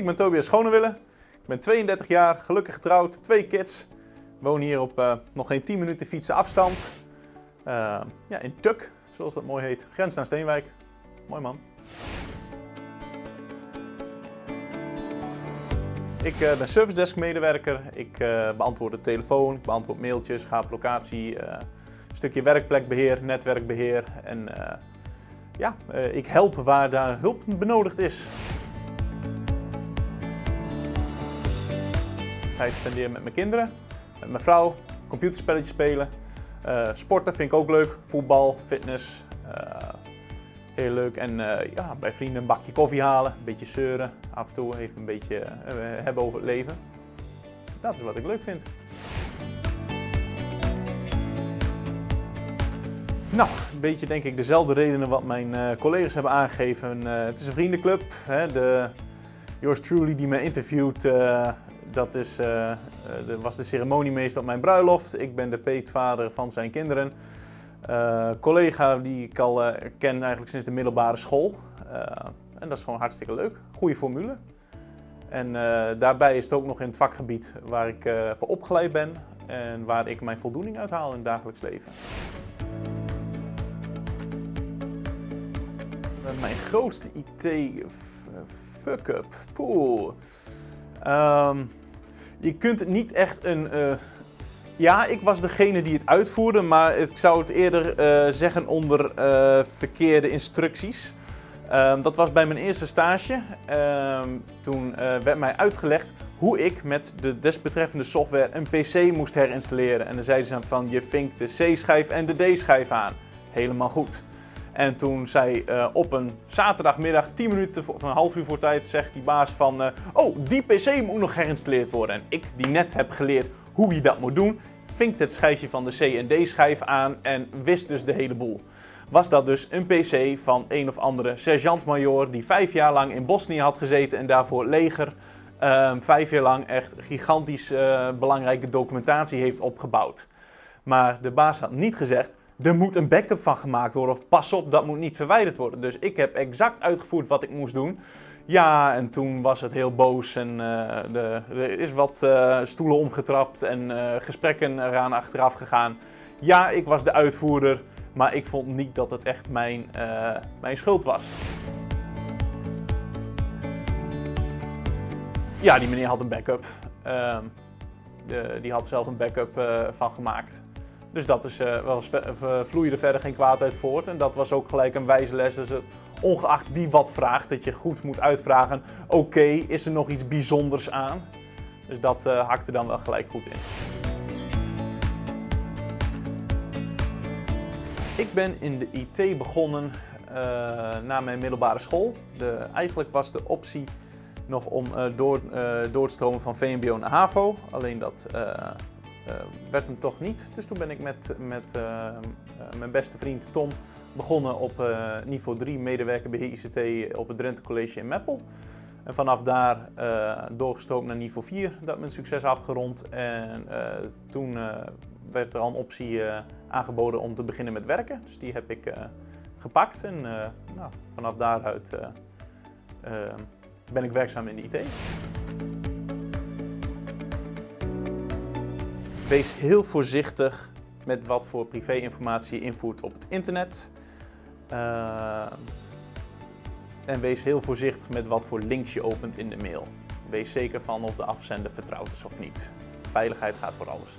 Ik ben Tobias Schonewille. Ik ben 32 jaar, gelukkig getrouwd, twee kids. Woon hier op uh, nog geen 10 minuten fietsen afstand. Uh, ja, in Tuk, zoals dat mooi heet. Grens naar Steenwijk. Mooi man. Ik uh, ben service desk medewerker. Ik beantwoord de telefoon, ik beantwoord mailtjes, ga op locatie. een stukje werkplekbeheer, netwerkbeheer. En ja, ik help waar daar hulp benodigd is. Tijd spenderen met mijn kinderen, met mijn vrouw, computerspelletjes spelen. Uh, sporten vind ik ook leuk, voetbal, fitness, uh, heel leuk. En uh, ja, bij vrienden een bakje koffie halen, een beetje zeuren, af en toe even een beetje hebben over het leven. Dat is wat ik leuk vind. Nou, een beetje denk ik dezelfde redenen wat mijn collega's hebben aangegeven. het is een vriendenclub. Hè, de, yours truly die me interviewt dat is, uh, was de ceremoniemeester op mijn bruiloft. Ik ben de peetvader van zijn kinderen. Uh, collega die ik al ken eigenlijk sinds de middelbare school. en dat is gewoon hartstikke leuk. Goede formule. En daarbij is het ook nog in het vakgebied waar ik voor opgeleid ben en waar ik mijn voldoening uit haal in het dagelijks leven. Mijn grootste IT-fuck-up. Poeh. Um, je kunt niet echt een... Uh... Ja, ik was degene die het uitvoerde, maar ik zou het eerder uh, zeggen onder uh, verkeerde instructies. Um, dat was bij mijn eerste stage. Um, toen werd mij uitgelegd hoe ik met de desbetreffende software een PC moest herinstalleren. En dan zeiden ze van je vinkt de C-schijf en de D-schijf aan. Helemaal goed. En toen zei uh, op een zaterdagmiddag, 10 minuten of een half uur voor tijd, zegt die baas van... Uh, oh, die PC moet nog geïnstalleerd worden. En ik, die net heb geleerd hoe je dat moet doen, vinkte het schijfje van de C en D schijf aan en wist dus de hele boel. Was dat dus een PC van een of andere sergeant-majoor die vijf jaar lang in Bosnië had gezeten en daarvoor leger uh, vijf jaar lang echt gigantisch uh, belangrijke documentatie heeft opgebouwd. Maar de baas had niet gezegd, er moet een backup van gemaakt worden of pas op, dat moet niet verwijderd worden. Dus ik heb exact uitgevoerd wat ik moest doen. Ja, en toen was het heel boos en uh, de, er is wat uh, stoelen omgetrapt en uh, gesprekken eraan achteraf gegaan. Ja, ik was de uitvoerder, maar ik vond niet dat het echt mijn, mijn schuld was. Ja, die meneer had een backup. Ehm, die had zelf een backup van gemaakt. Dus dat is, uh, was, vloeide verder geen kwaad uit voort. En dat was ook gelijk een wijze les. Dus het, ongeacht wie wat vraagt, dat je goed moet uitvragen. Oké, is er nog iets bijzonders aan? Dus dat uh, hakte dan wel gelijk goed in. Ik ben in de IT begonnen na mijn middelbare school. De, eigenlijk was de optie nog om door, door te stromen van VMBO naar HAVO. Alleen dat werd hem toch niet. Dus toen ben ik met, met uh, mijn beste vriend Tom begonnen op uh, niveau 3 medewerker beheer ICT op het Drenthe College in Meppel. En vanaf daar doorgestroomd naar niveau 4, dat met succes afgerond. En toen werd er al een optie aangeboden om te beginnen met werken. Dus die heb ik gepakt en nou, vanaf daaruit ben ik werkzaam in de IT. Wees heel voorzichtig met wat voor privéinformatie je invoert op het internet. Uh, en wees heel voorzichtig met wat voor links je opent in de mail. Wees zeker van of de afzender vertrouwd is of niet. Veiligheid gaat voor alles.